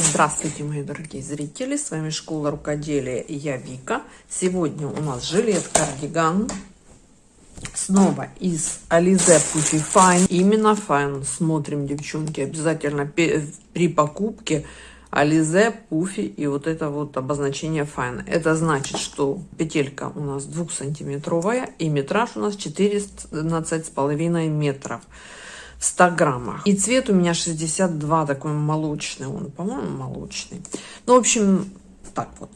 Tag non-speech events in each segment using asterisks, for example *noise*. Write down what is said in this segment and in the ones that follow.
Здравствуйте, мои дорогие зрители! С вами Школа Рукоделия и я Вика. Сегодня у нас жилет-кардиган. Снова из Alize Puffy Fine. Именно Fine. Смотрим, девчонки, обязательно при покупке Alize, Puffy и вот это вот обозначение Fine. Это значит, что петелька у нас двухсантиметровая и метраж у нас 14,5 метров в 100 граммах. И цвет у меня 62, такой молочный он, по-моему, молочный. Ну, в общем, так вот.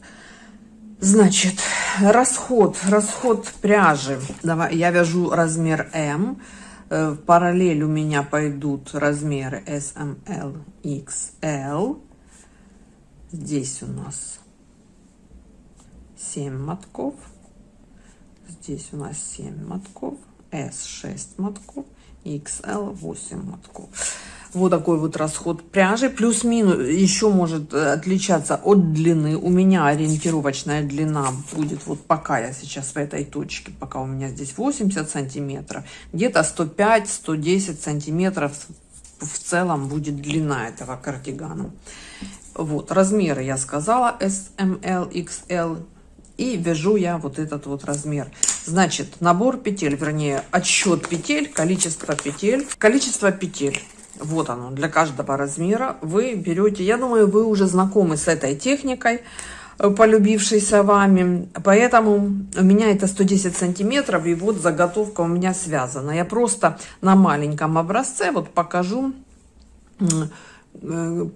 Значит, расход, расход пряжи. Давай, я вяжу размер М. Э, в параллель у меня пойдут размеры S, M, L, XL. Здесь у нас 7 мотков. Здесь у нас 7 мотков. S 6 мотков. XL 8 мотков. Вот такой вот расход пряжи. Плюс-минус еще может э, отличаться от длины. У меня ориентировочная длина будет, вот пока я сейчас в этой точке, пока у меня здесь 80 сантиметров, где-то 105-110 сантиметров в целом будет длина этого кардигана. Вот, размеры я сказала, S, M, L, XL. И вяжу я вот этот вот размер. Значит, набор петель, вернее, отсчет петель, количество петель. Количество петель. Вот оно, для каждого размера. Вы берете, я думаю, вы уже знакомы с этой техникой, э, полюбившейся вами. Поэтому у меня это 110 сантиметров, и вот заготовка у меня связана. Я просто на маленьком образце вот покажу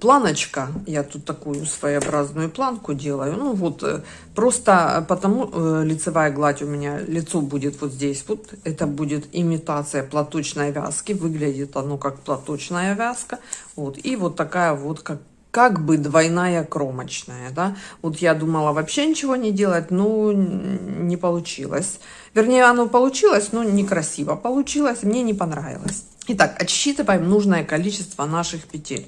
планочка, я тут такую своеобразную планку делаю, ну вот, э, просто потому э, лицевая гладь у меня, лицо будет вот здесь, вот, это будет имитация платочной вязки, выглядит оно как платочная вязка, вот, и вот такая вот, как как бы двойная кромочная, да. Вот я думала вообще ничего не делать, но не получилось. Вернее, оно получилось, но некрасиво получилось, мне не понравилось. Итак, отсчитываем нужное количество наших петель.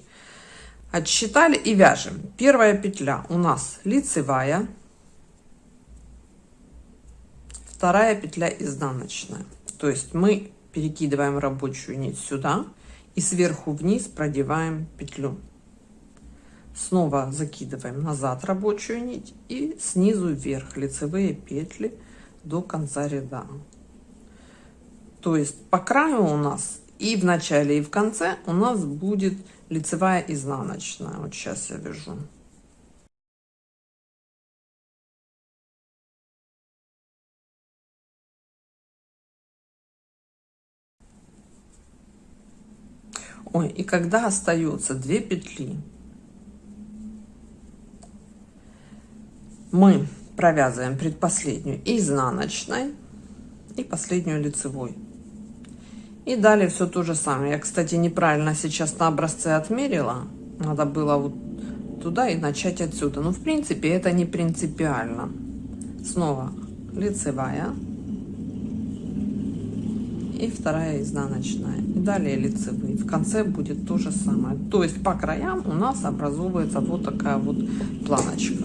Отсчитали и вяжем. Первая петля у нас лицевая. Вторая петля изнаночная. То есть мы перекидываем рабочую нить сюда и сверху вниз продеваем петлю. Снова закидываем назад рабочую нить и снизу вверх лицевые петли до конца ряда. То есть по краю у нас и в начале, и в конце у нас будет лицевая изнаночная. Вот сейчас я вяжу. Ой, и когда остается две петли, мы провязываем предпоследнюю изнаночной и последнюю лицевой. И далее все то же самое. Я, кстати, неправильно сейчас на образце отмерила. Надо было вот туда и начать отсюда. Но, в принципе, это не принципиально. Снова лицевая. И вторая изнаночная. И далее лицевые. В конце будет то же самое. То есть по краям у нас образовывается вот такая вот планочка.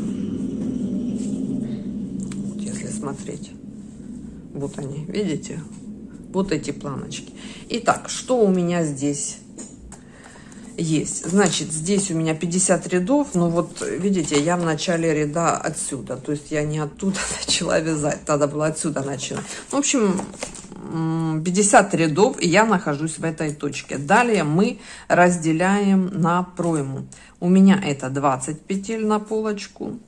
Вот если смотреть. Вот они, видите? Вот эти планочки. Итак, что у меня здесь есть? Значит, здесь у меня 50 рядов, но вот видите, я в начале ряда отсюда, то есть я не оттуда *laughs* начала вязать, надо было отсюда начинать. В общем, 50 рядов, и я нахожусь в этой точке. Далее мы разделяем на пройму. У меня это 20 петель на полочку,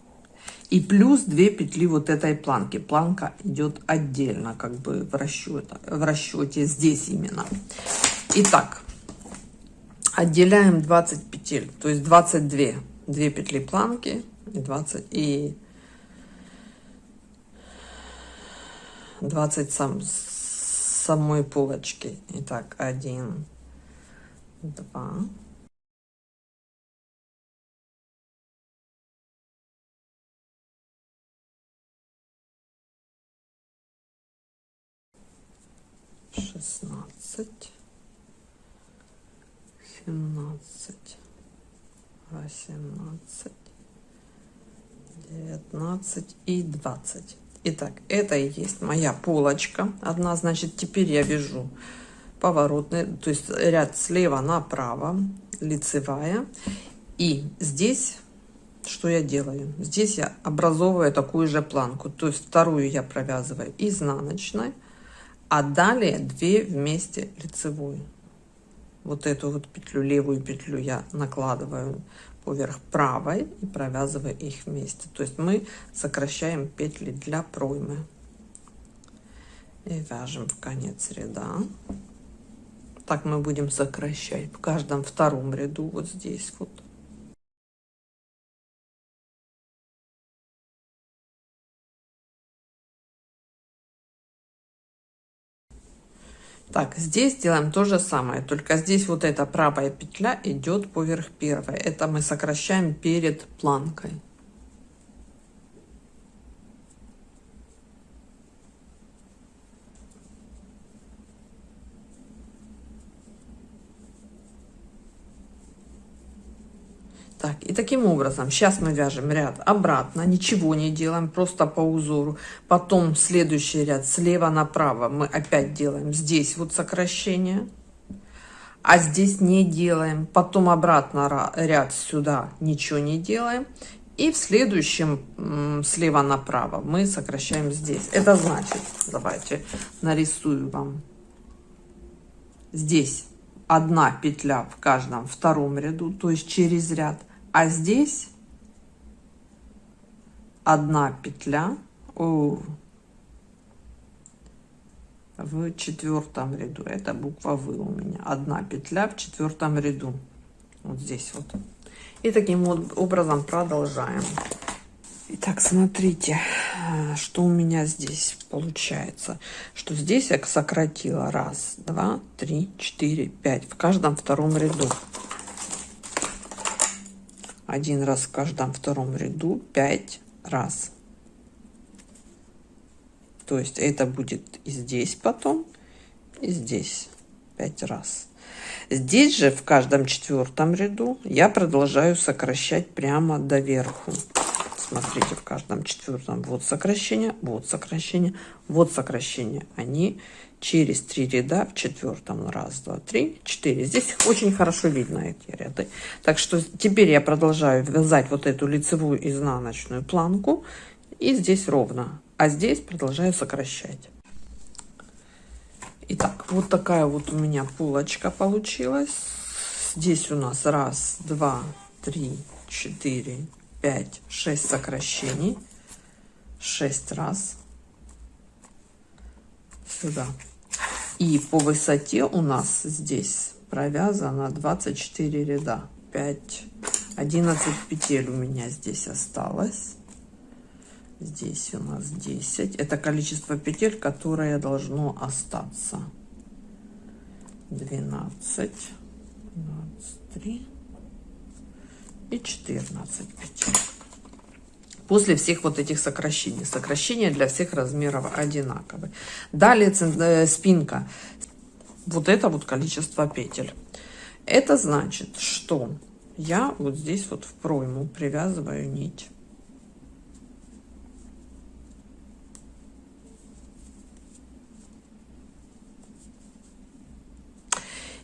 и плюс 2 петли вот этой планки. Планка идет отдельно, как бы в расчете, в расчете здесь именно. Итак, отделяем 20 петель, то есть 22. 2 петли планки и 20 и 20 сам, самой полочки. Итак, 1, 2, шестнадцать, семнадцать, восемнадцать, девятнадцать и двадцать. Итак, это и есть моя полочка. Одна, значит, теперь я вяжу поворотный, то есть ряд слева направо, лицевая. И здесь что я делаю? Здесь я образовываю такую же планку, то есть вторую я провязываю изнаночной, а далее две вместе лицевой. Вот эту вот петлю, левую петлю я накладываю поверх правой и провязываю их вместе. То есть мы сокращаем петли для проймы. И вяжем в конец ряда. Так мы будем сокращать в каждом втором ряду вот здесь вот. Так, здесь делаем то же самое, только здесь вот эта правая петля идет поверх первой. Это мы сокращаем перед планкой. Так, и таким образом, сейчас мы вяжем ряд обратно, ничего не делаем, просто по узору. Потом следующий ряд слева направо мы опять делаем здесь вот сокращение, а здесь не делаем. Потом обратно ряд сюда ничего не делаем. И в следующем слева направо мы сокращаем здесь. Это значит, давайте нарисую вам. Здесь одна петля в каждом втором ряду, то есть через ряд. А здесь одна петля о, в четвертом ряду. Это буква В у меня. Одна петля в четвертом ряду. Вот здесь вот. И таким вот образом продолжаем. Итак, смотрите, что у меня здесь получается. Что здесь я сократила раз, два, три, четыре, пять. В каждом втором ряду один раз в каждом втором ряду 5 раз. То есть это будет и здесь потом, и здесь 5 раз. Здесь же в каждом четвертом ряду я продолжаю сокращать прямо до верху. Смотрите, в каждом четвертом вот сокращение, вот сокращение, вот сокращение. Они через три ряда в четвертом. Раз, два, три, четыре. Здесь очень хорошо видно эти ряды. Так что теперь я продолжаю вязать вот эту лицевую изнаночную планку. И здесь ровно. А здесь продолжаю сокращать. Итак, вот такая вот у меня полочка получилась. Здесь у нас раз, два, три, четыре, пять, шесть сокращений. Шесть раз сюда. И по высоте у нас здесь провязано 24 ряда. 5, 11 петель у меня здесь осталось. Здесь у нас 10. Это количество петель, которое должно остаться. 12, 23 и 14 петель после всех вот этих сокращений. Сокращения для всех размеров одинаковые. Далее э, спинка. Вот это вот количество петель. Это значит, что я вот здесь вот в пройму привязываю нить.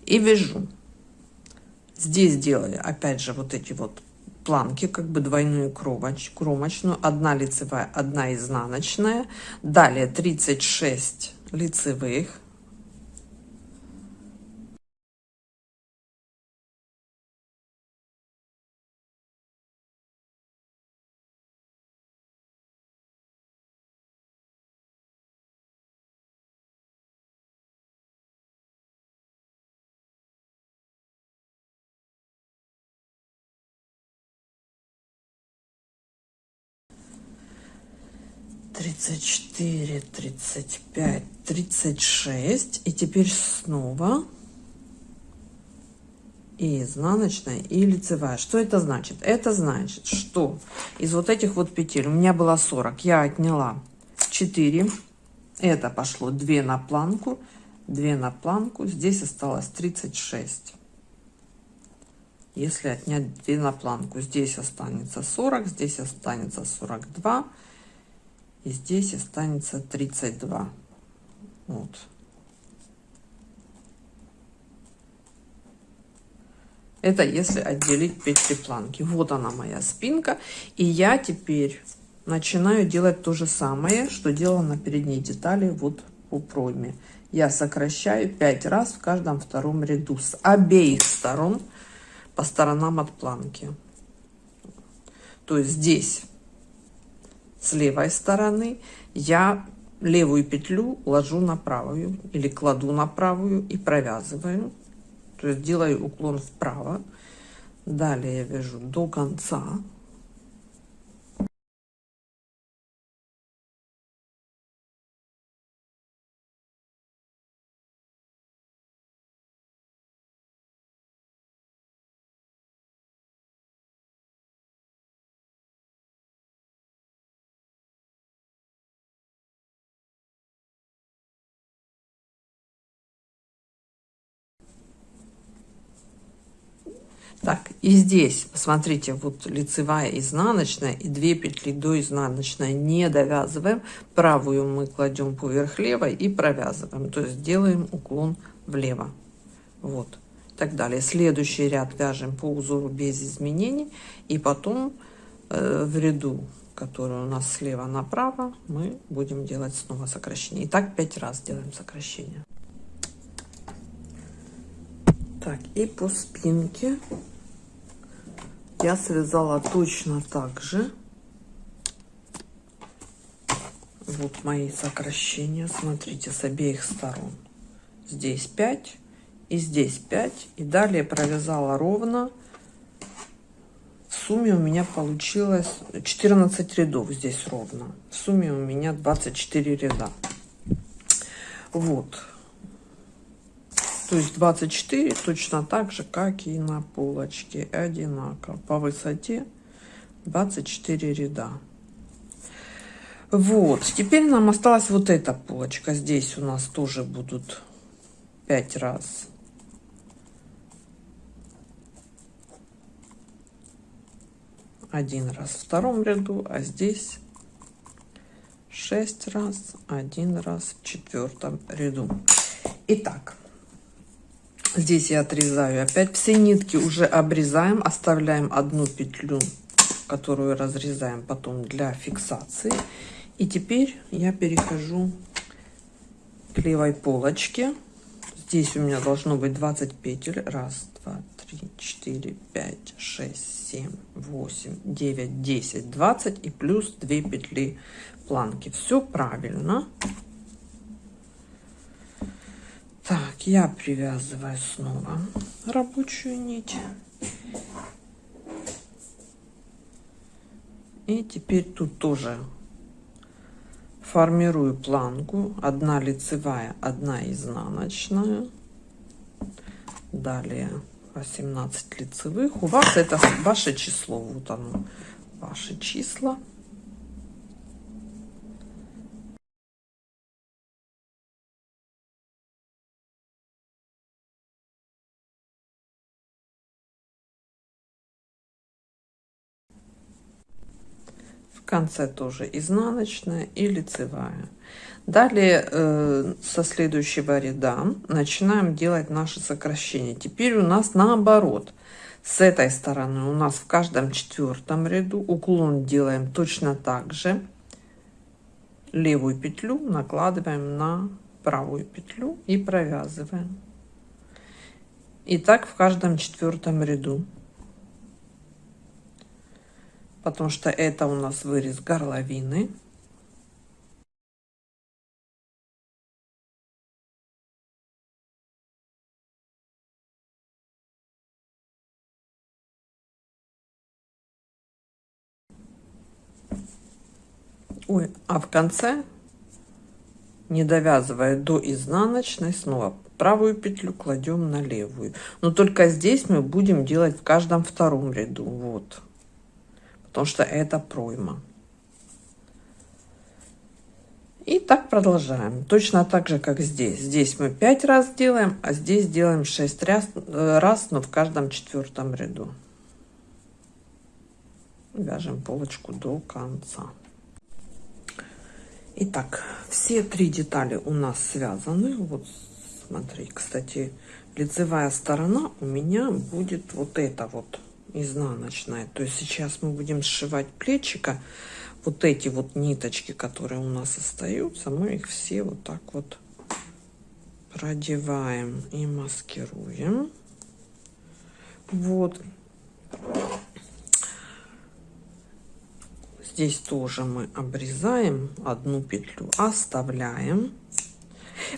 И вяжу. Здесь делаю опять же вот эти вот планки, как бы двойную кромоч, кромочную, одна лицевая, одна изнаночная, далее 36 лицевых, тридцать четыре тридцать пять тридцать шесть. И теперь снова и изнаночная и лицевая. Что это значит? Это значит что из вот этих вот петель у меня было 40 я отняла 4 это пошло 2 на планку 2 на планку. Здесь осталось 36 если отнять 2 на планку здесь останется 40 здесь останется 42 и здесь останется 32 вот Это если отделить петли планки. Вот она моя спинка. И я теперь начинаю делать то же самое, что делала на передней детали вот по пройме. Я сокращаю 5 раз в каждом втором ряду с обеих сторон по сторонам от планки. То есть здесь с левой стороны. Я левую петлю ложу на правую или кладу на правую и провязываю. То есть делаю уклон вправо. Далее я вяжу до конца Так, и здесь, посмотрите, вот лицевая, изнаночная и 2 петли до изнаночной не довязываем. Правую мы кладем поверх левой и провязываем. То есть делаем уклон влево. Вот. Так далее. Следующий ряд вяжем по узору без изменений. И потом э, в ряду, который у нас слева направо, мы будем делать снова сокращение. И так 5 раз делаем сокращение. Так, и по спинке я связала точно так же. Вот мои сокращения. Смотрите, с обеих сторон. Здесь 5 и здесь 5. И далее провязала ровно. В сумме у меня получилось 14 рядов здесь ровно. В сумме у меня 24 ряда. Вот. То есть 24 точно так же, как и на полочке. Одинаково. По высоте 24 ряда. Вот. Теперь нам осталась вот эта полочка. Здесь у нас тоже будут 5 раз. Один раз в втором ряду, а здесь 6 раз, один раз в четвертом ряду. Итак, Здесь я отрезаю опять все нитки уже обрезаем, оставляем одну петлю, которую разрезаем потом для фиксации. И теперь я перехожу к левой полочке. Здесь у меня должно быть 20 петель. Раз, два, три, четыре, пять, шесть, семь, восемь, девять, десять, двадцать и плюс 2 петли планки. Все правильно. Так, я привязываю снова рабочую нить. И теперь тут тоже формирую планку. Одна лицевая, одна изнаночная. Далее 18 лицевых. У вас это ваше число. Вот оно, ваши числа. Конце тоже изнаночная и лицевая. Далее э, со следующего ряда начинаем делать наши сокращения. Теперь у нас наоборот. С этой стороны у нас в каждом четвертом ряду уклон делаем точно так же. Левую петлю накладываем на правую петлю и провязываем. И так в каждом четвертом ряду потому что это у нас вырез горловины. Ой, а в конце, не довязывая до изнаночной, снова правую петлю кладем на левую. Но только здесь мы будем делать в каждом втором ряду. Вот потому что это пройма. И так продолжаем. Точно так же, как здесь. Здесь мы 5 раз делаем, а здесь делаем 6 раз, э, раз но в каждом четвертом ряду. Вяжем полочку до конца. Итак, все три детали у нас связаны. Вот смотри, кстати, лицевая сторона у меня будет вот это вот изнаночная. То есть сейчас мы будем сшивать плечика. Вот эти вот ниточки, которые у нас остаются, мы их все вот так вот продеваем и маскируем. Вот. Здесь тоже мы обрезаем одну петлю, оставляем.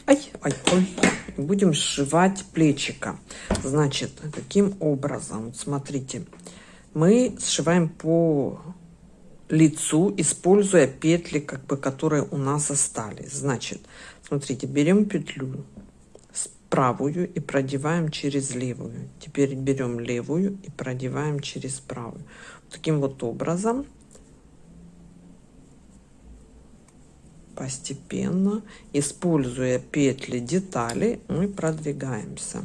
Ай, ай, ой. Будем сшивать плечика. Значит, каким образом? Смотрите, мы сшиваем по лицу, используя петли, как бы, которые у нас остались. Значит, смотрите, берем петлю правую и продеваем через левую. Теперь берем левую и продеваем через правую. Таким вот образом постепенно, используя петли детали, мы продвигаемся.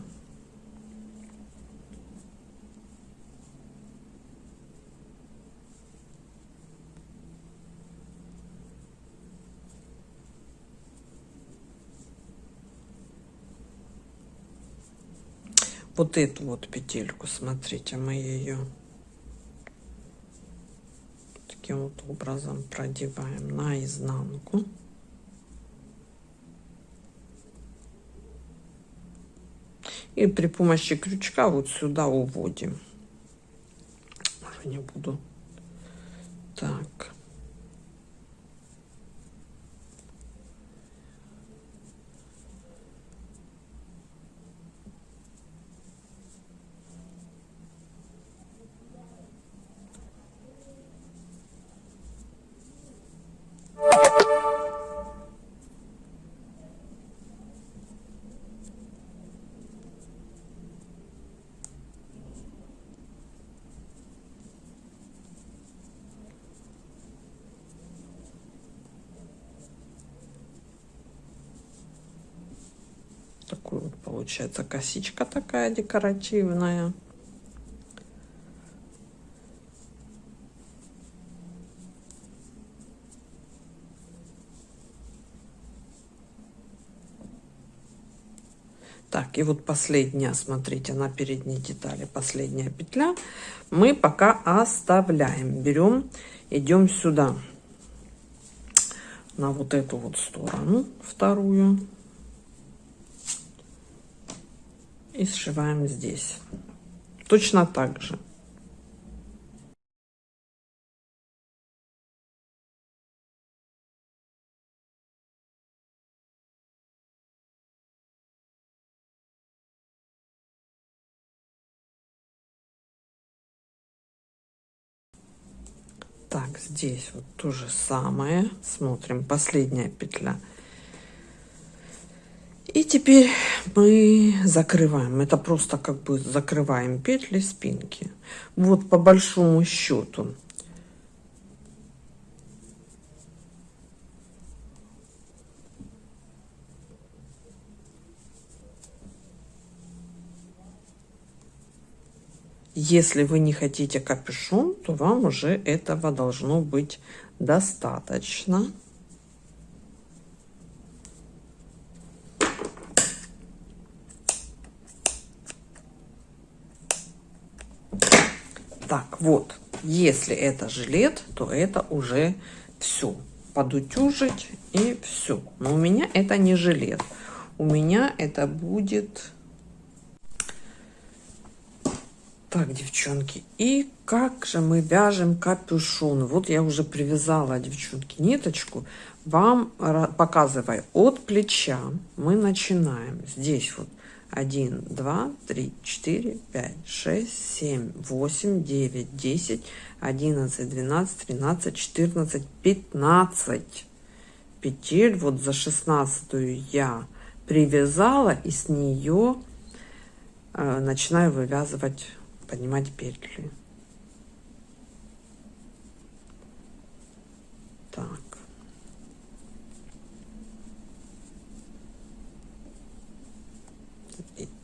вот эту вот петельку смотрите мы ее таким вот образом продеваем на изнанку и при помощи крючка вот сюда уводим. Уже не буду. Так такой вот получается косичка такая декоративная. Так, и вот последняя, смотрите, на передней детали, последняя петля. Мы пока оставляем. Берем, идем сюда, на вот эту вот сторону, вторую. И сшиваем здесь. Точно так же. Так, здесь вот то же самое. Смотрим, последняя петля и теперь мы закрываем. Это просто как бы закрываем петли спинки. Вот по большому счету. Если вы не хотите капюшон, то вам уже этого должно быть достаточно. Так, вот, если это жилет, то это уже все. Подутюжить и все. Но у меня это не жилет. У меня это будет... Так, девчонки, и как же мы вяжем капюшон? Вот я уже привязала, девчонки, ниточку. Вам показываю от плеча. Мы начинаем здесь вот 1, 2, 3, 4, 5, 6, 7, 8, 9, 10, 11, 12, 13, 14, 15 петель. Вот за 16 я привязала и с нее э, начинаю вывязывать, поднимать петли. Так.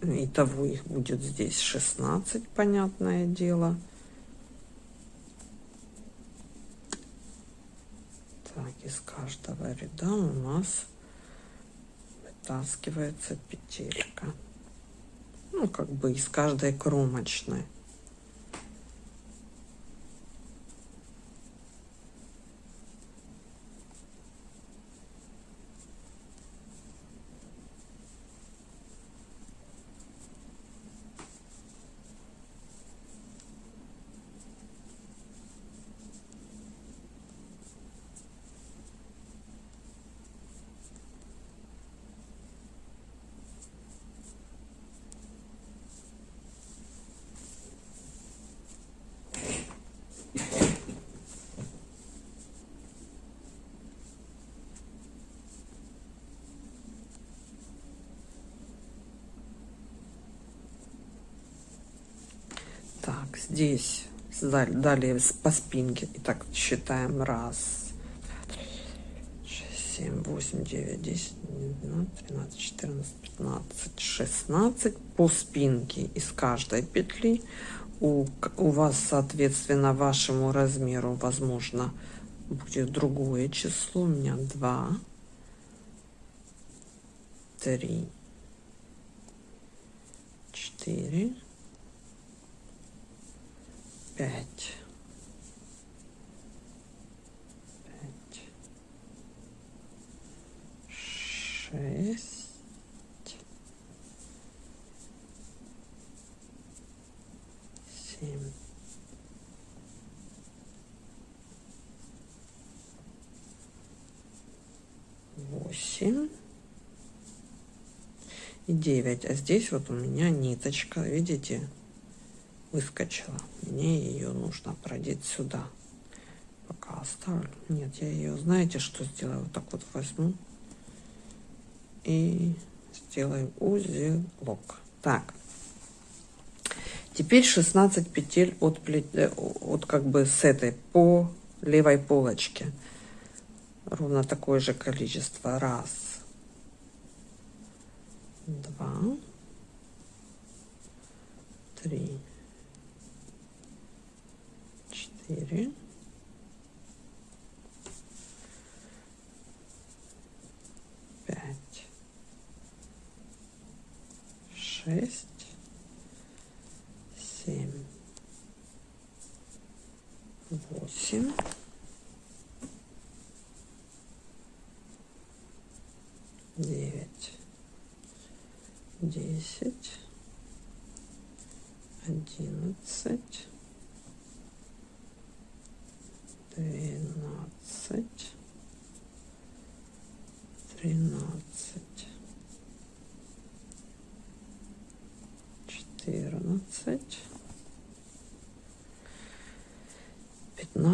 Итого их будет здесь 16, понятное дело. Так, из каждого ряда у нас вытаскивается петелька ну как бы из каждой кромочной Так, здесь далее по спинке. Итак, считаем. Раз, семь, восемь, девять, десять, двенадцать, тринадцать, четырнадцать, пятнадцать, шестнадцать. По спинке из каждой петли у, у вас, соответственно, вашему размеру, возможно, будет другое число. У меня два, три, четыре 8 и 9. А здесь вот у меня ниточка, видите, выскочила. Мне ее нужно продеть сюда. Пока оставлю. Нет, я ее, знаете, что сделаю? Вот так вот возьму и сделаем узелок. Так. Теперь 16 петель от, плет... Э, от как бы с этой по левой полочке. Ровно такое же количество. Раз, два, три, четыре, пять, шесть, семь, восемь, девять, десять, одиннадцать двенадцать, тринадцать,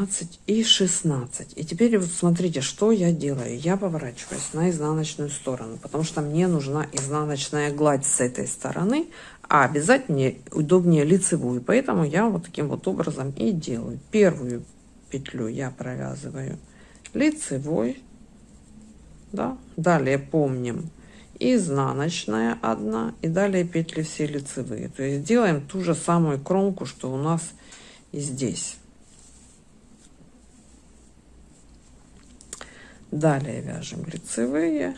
15 и 16. И теперь вот смотрите, что я делаю. Я поворачиваюсь на изнаночную сторону, потому что мне нужна изнаночная гладь с этой стороны, а обязательно удобнее лицевую. Поэтому я вот таким вот образом и делаю. Первую петлю я провязываю лицевой. Да? Далее помним изнаночная одна и далее петли все лицевые. То есть делаем ту же самую кромку, что у нас и здесь. Далее вяжем лицевые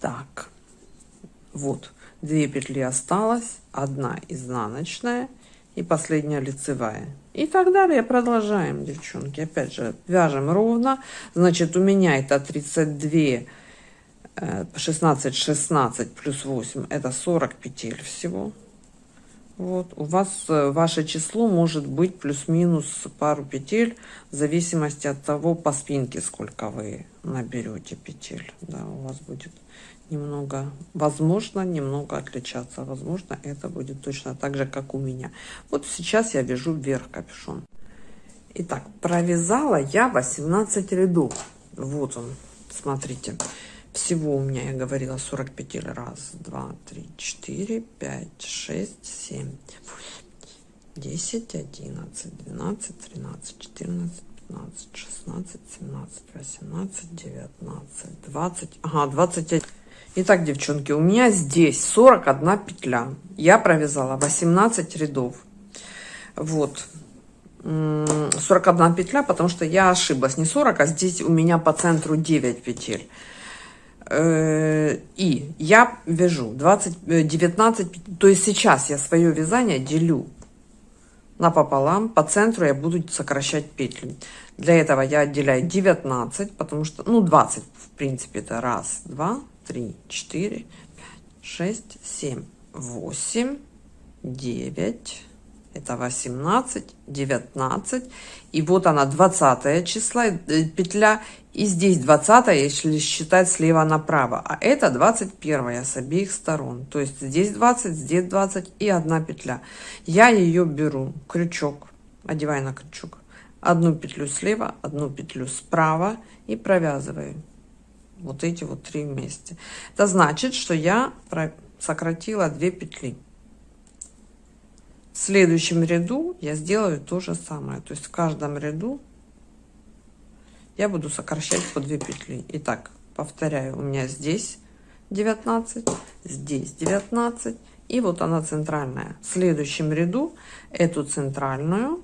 так вот две петли осталось одна изнаночная и последняя лицевая. И так далее продолжаем девчонки. Опять же вяжем ровно. Значит у меня это 32 16 16 плюс 8 это 40 петель всего вот у вас э, ваше число может быть плюс-минус пару петель в зависимости от того по спинке сколько вы наберете петель да у вас будет немного возможно немного отличаться возможно это будет точно так же как у меня вот сейчас я вяжу вверх капюшон Итак, провязала я 18 рядов. Вот он, смотрите. Всего у меня, я говорила, 45 петель. Раз, два, три, четыре, пять, шесть, семь, восемь, десять, одиннадцать, двенадцать, тринадцать, четырнадцать, пятнадцать, шестнадцать, семнадцать, восемнадцать, девятнадцать, двадцать. Ага, двадцать один. Итак, девчонки, у меня здесь 41 петля. Я провязала 18 рядов. Вот. 41 петля, потому что я ошиблась. Не 40, а здесь у меня по центру 9 петель. Э, и я вяжу 20, 19, то есть сейчас я свое вязание делю напополам, по центру я буду сокращать петли. Для этого я отделяю 19, потому что, ну 20 в принципе это раз, два, три, четыре, пять, шесть, семь, восемь, девять, это 18, 19, и вот она 20 числа, э, петля, и здесь 20, если считать слева направо, а это 21 с обеих сторон, то есть здесь 20, здесь 20 и одна петля. Я ее беру, крючок, одеваю на крючок, одну петлю слева, одну петлю справа. И провязываю. Вот эти вот три вместе. Это значит, что я сократила 2 петли. В следующем ряду я сделаю то же самое. То есть в каждом ряду я буду сокращать по 2 петли. Итак, повторяю, у меня здесь 19, здесь 19, и вот она центральная. В следующем ряду эту центральную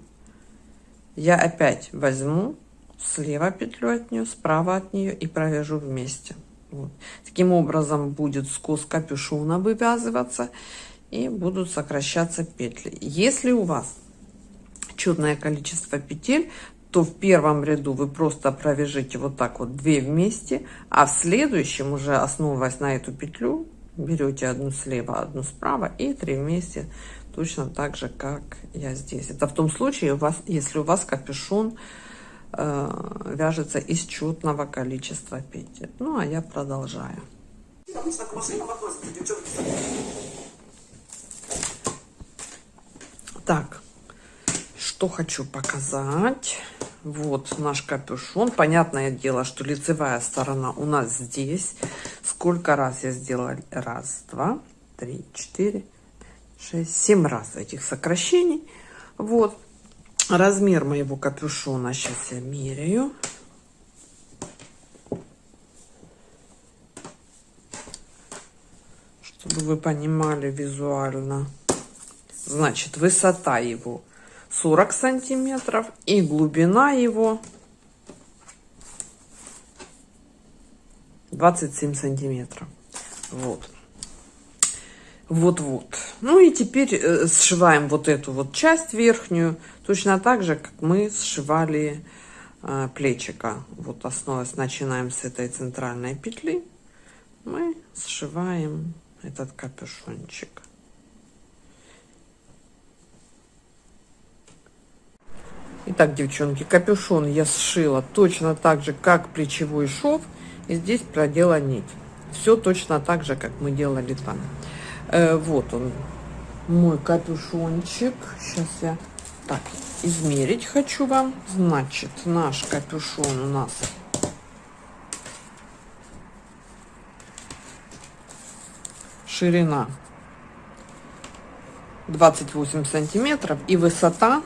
я опять возьму слева петлю от нее, справа от нее и провяжу вместе. Вот. Таким образом будет скос капюшона вывязываться и будут сокращаться петли. Если у вас четное количество петель, то в первом ряду вы просто провяжите вот так вот две вместе, а в следующем уже основываясь на эту петлю, берете одну слева, одну справа и три вместе, точно так же, как я здесь. Это в том случае, у вас, если у вас капюшон э, вяжется из четного количества петель. Ну, а я продолжаю. Так, что хочу показать. Вот наш капюшон. Понятное дело, что лицевая сторона у нас здесь. Сколько раз я сделала? Раз, два, три, четыре, шесть, семь раз этих сокращений. Вот. Размер моего капюшона сейчас я меряю. Чтобы вы понимали визуально. Значит, высота его 40 сантиметров и глубина его 27 сантиметров. Вот. Вот-вот. Ну и теперь э, сшиваем вот эту вот часть верхнюю, точно так же, как мы сшивали э, плечика. Вот основываясь, начинаем с этой центральной петли, мы сшиваем этот капюшончик. Итак, девчонки, капюшон я сшила точно так же, как плечевой шов. И здесь продела нить. Все точно так же, как мы делали там. Э, вот он, мой капюшончик. Сейчас я так измерить хочу вам. Значит, наш капюшон у нас ширина 28 сантиметров и высота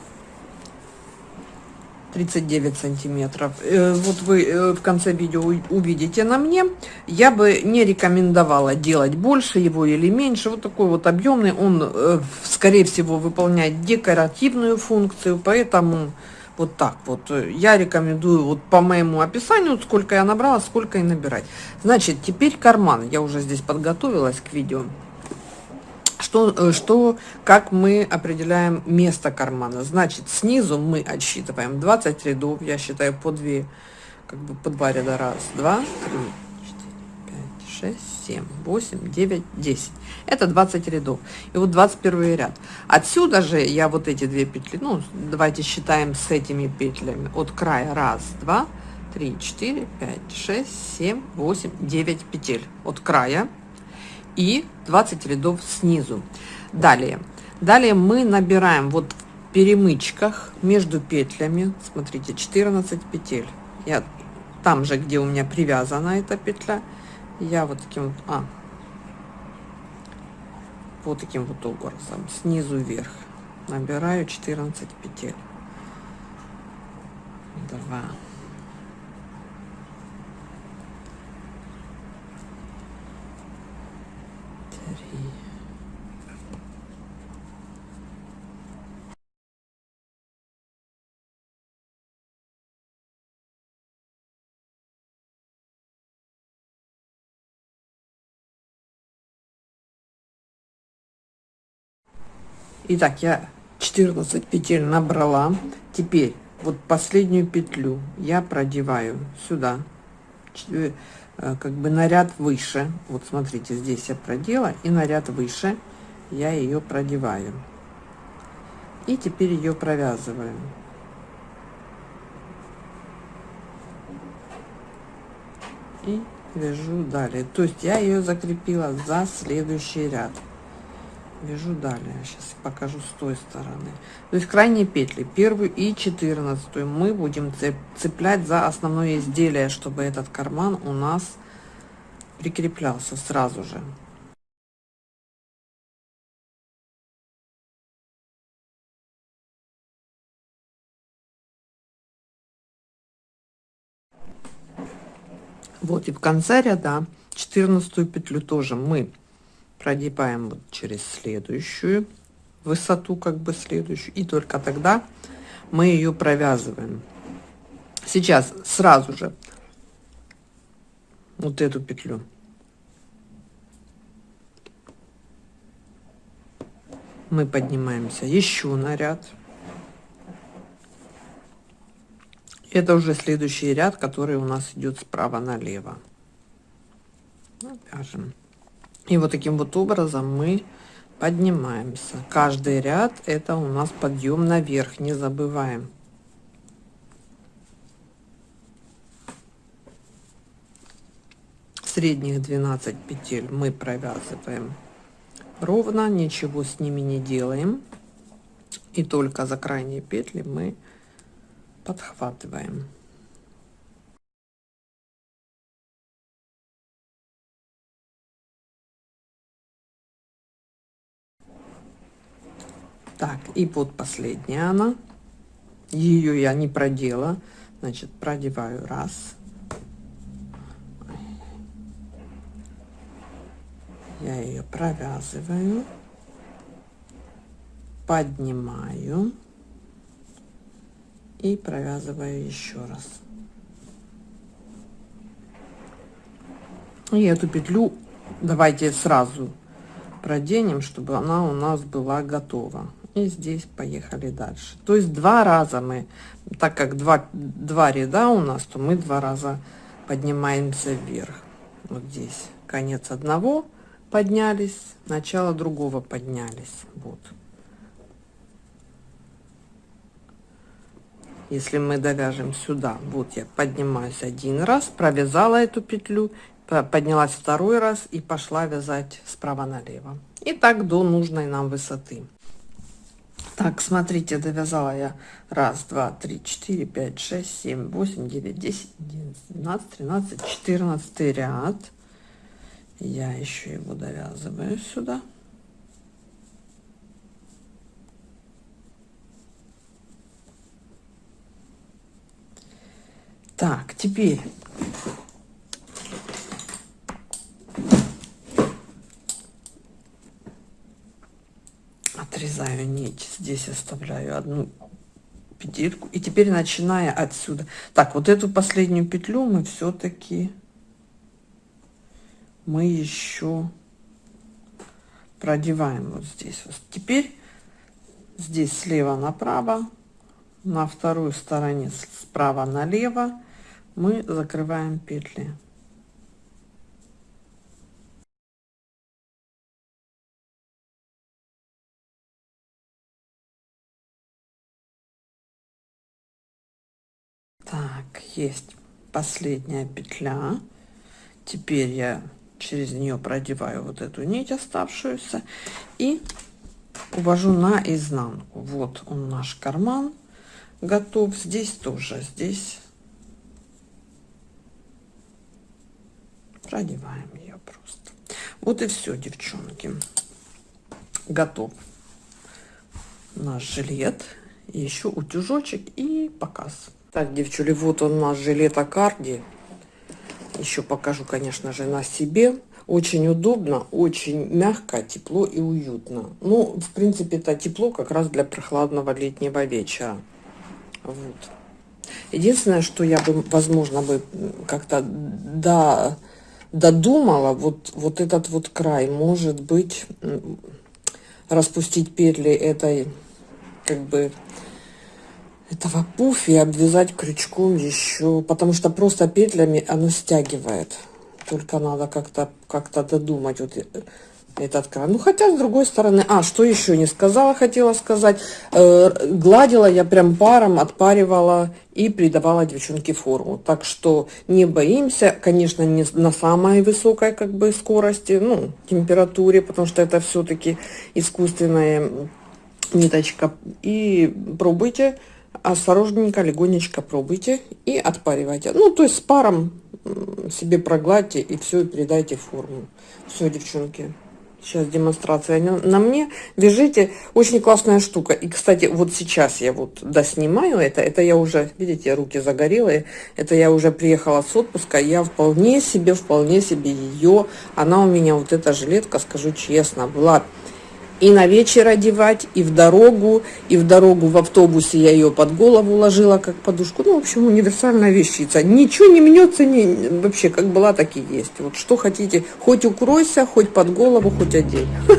39 сантиметров. Э, вот вы э, в конце видео увидите на мне. Я бы не рекомендовала делать больше его или меньше. Вот такой вот объемный. Он, э, скорее всего, выполняет декоративную функцию. Поэтому вот так вот. Я рекомендую вот по моему описанию, сколько я набрала, сколько и набирать. Значит, теперь карман. Я уже здесь подготовилась к видео что, э, что, как мы определяем место кармана. Значит, снизу мы отсчитываем 20 рядов, я считаю по 2, как бы по 2 ряда. Раз, два, три, четыре, пять, шесть, семь, восемь, девять, десять. Это 20 рядов. И вот 21 ряд. Отсюда же я вот эти две петли, ну, давайте считаем с этими петлями. От края раз, два, три, четыре, пять, шесть, семь, восемь, девять петель. От края и 20 рядов снизу. Далее. Далее мы набираем вот перемычках между петлями. Смотрите 14 петель. Я там же где у меня привязана эта петля. Я вот таким а, вот таким вот образом. Снизу вверх набираю 14 петель. 2 Итак, я 14 петель набрала. Теперь вот последнюю петлю я продеваю сюда, э, как бы на ряд выше. Вот смотрите, здесь я продела и на ряд выше я ее продеваю. И теперь ее провязываю. И вяжу далее. То есть я ее закрепила за следующий ряд вяжу далее. Сейчас покажу с той стороны. То есть крайние петли. Первую и четырнадцатую мы будем цеплять за основное изделие чтобы этот карман у нас прикреплялся сразу же. Вот и в конце ряда четырнадцатую петлю тоже мы прогибаем вот через следующую высоту как бы следующую и только тогда мы ее провязываем. Сейчас сразу же вот эту петлю. Мы поднимаемся еще на ряд. Это уже следующий ряд который у нас идет справа налево. Вяжем и вот таким вот образом мы поднимаемся. Каждый ряд это у нас подъем наверх, не забываем. Средних 12 петель мы провязываем ровно, ничего с ними не делаем. И только за крайние петли мы подхватываем. Так, и вот последняя она. Ее я не продела. Значит, продеваю раз. Я ее провязываю. Поднимаю. И провязываю еще раз. И эту петлю давайте сразу проденем, чтобы она у нас была готова и здесь поехали дальше. То есть два раза мы так как два два ряда у нас то мы два раза поднимаемся вверх. Вот здесь конец одного поднялись начало другого поднялись. Вот. Если мы довяжем сюда вот я поднимаюсь один раз провязала эту петлю поднялась второй раз и пошла вязать справа налево. И так до нужной нам высоты так, смотрите, довязала я раз, два, три, четыре, пять, шесть, семь, восемь, девять, десять, одиннадцать, двенадцать, тринадцать, четырнадцатый ряд. Я еще его довязываю сюда. Так, теперь отрезаю нить здесь оставляю одну петельку. И теперь начиная отсюда. Так вот эту последнюю петлю мы все-таки мы еще продеваем вот здесь вот. Теперь здесь слева направо на второй стороне справа налево мы закрываем петли есть последняя петля теперь я через нее продеваю вот эту нить оставшуюся и увожу на изнанку Вот он наш карман готов. Здесь тоже, здесь продеваем ее просто. Вот и все, девчонки. Готов наш жилет. Еще утюжочек и показ. Так, девчули, вот он наш жилет Аккарди. Еще покажу, конечно же, на себе. Очень удобно, очень мягко, тепло и уютно. Ну, в принципе, это тепло как раз для прохладного летнего вечера. Вот. Единственное, что я бы, возможно, бы как-то до, додумала, вот, вот этот вот край, может быть, распустить петли этой, как бы, этого пуфи обвязать крючком еще, потому что просто петлями оно стягивает. Только надо как-то как-то додумать вот этот кран. Ну, хотя, с другой стороны... А, что еще не сказала, хотела сказать. Э, гладила я прям паром, отпаривала и придавала девчонке форму. Так что не боимся. Конечно, не на самой высокой как бы скорости, ну, температуре, потому что это все-таки искусственная ниточка. И пробуйте осторожненько, легонечко пробуйте и отпаривайте. Ну, то есть с паром себе прогладьте и все, и передайте форму. Все, девчонки. Сейчас демонстрация на мне. Вяжите. Очень классная штука. И, кстати, вот сейчас я вот доснимаю это. Это я уже, видите, руки загорелые. Это я уже приехала с отпуска. Я вполне себе, вполне себе ее. Она у меня, вот эта жилетка, скажу честно, была и на вечер одевать, и в дорогу, и в дорогу в автобусе я ее под голову ложила, как подушку. Ну, в общем, универсальная вещица. Ничего не мнется, не, вообще, как была, так и есть. Вот что хотите, хоть укройся, хоть под голову, хоть одень. *laughs*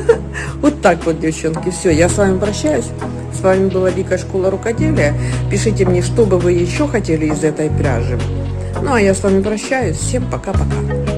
Вот так вот, девчонки. Все, я с вами прощаюсь. С вами была Вика Школа Рукоделия. Пишите мне, что бы вы еще хотели из этой пряжи. Ну, а я с вами прощаюсь. Всем пока-пока.